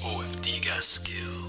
OFD got skill.